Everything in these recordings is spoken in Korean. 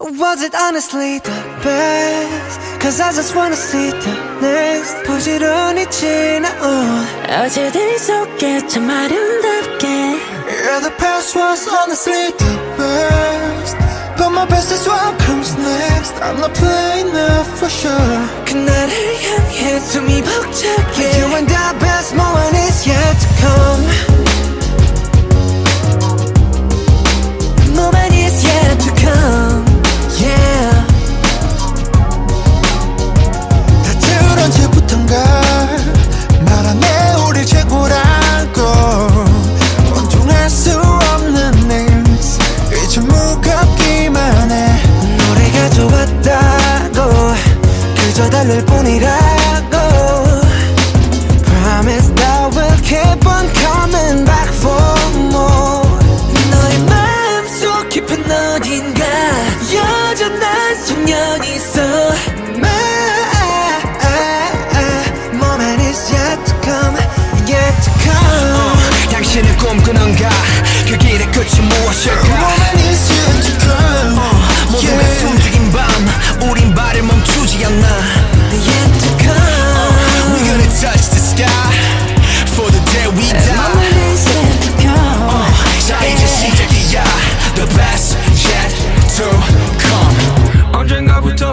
Was it honestly the best? Cause I just wanna see the next 부지런히 지나온 어제들 속에 참 아름답게 Yeah, the past was honestly the best But my best is what comes next I'm not playing now 그저 달랠 뿐이라고 Promise that we'll keep on coming back for more 너의 마음속 깊은 어딘가 여전한 소년이 있어 My moment is yet to come Yet to come 당신은 꿈꾸는가 그 길의 끝이 무엇일까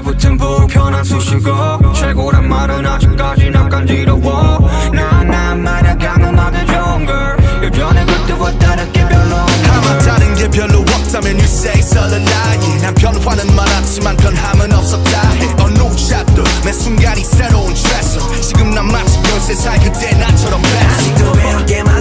붙은 불편한 수식어. 최고란 말은 아직까지 난 간지러워. 나난 말야 강음하게 좋은 걸. 예전에 그때와 다르게 별로 아마 다른 게 별로 없다면 you say it's a lie. 난 변화는 많았지만 변함은 없었다. 해 어느 챕터 매 순간이 새로운 트레서 지금 난 마치 13살 그때 나처럼 best 아직도 배울 게많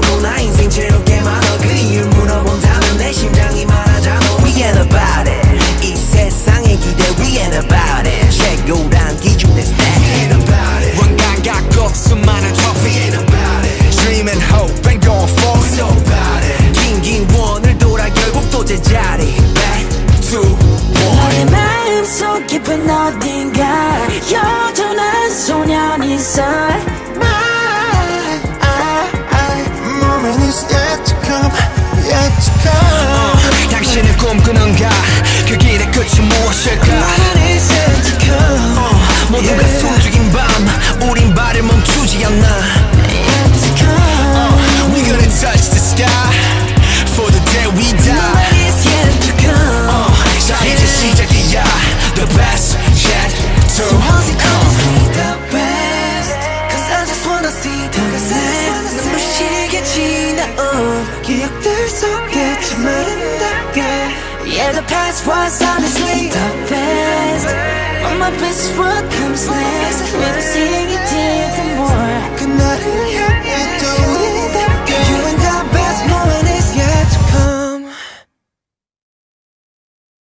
너의 마음속 깊은 어딘가 여전한 소 기억들 속에 참 아름답게 Yeah the past was honestly the best But my best is what comes next Never seeing it till the more 그날